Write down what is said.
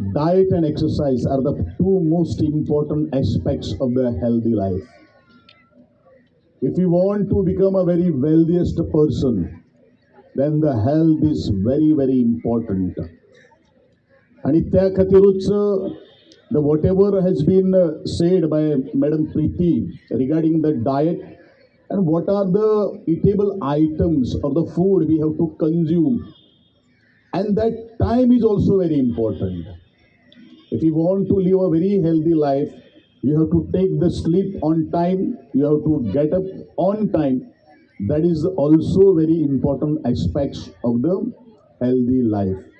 diet and exercise are the two most important aspects of the healthy life. If you want to become a very wealthiest person, then the health is very, very important. आणि त्या खातीरूच the what ever has been said bye madam Preeti regarding the diet and what are the edible items of the food we have to consume and that time is also very important if you want to live a very healthy life. You have to take the sleep on time. You have to get up on time. That is also very important aspects of the healthy life